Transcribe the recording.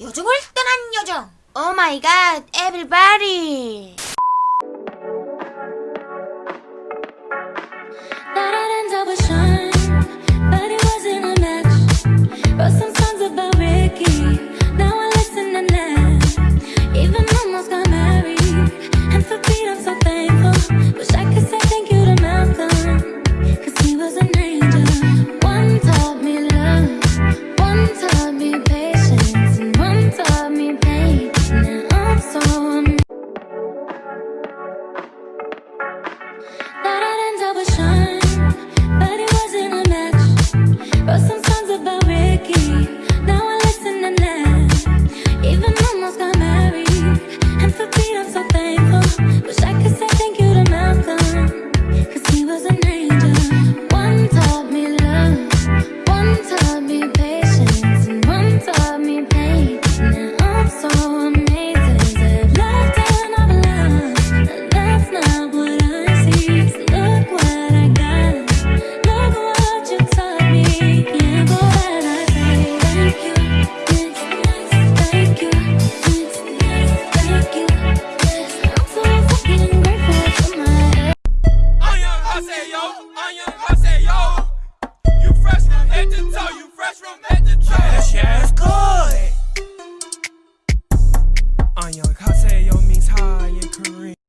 요정을 떠난 요정. 오마이갓 oh 에브리바디 Wish I could say Kaseyo means high in Korean.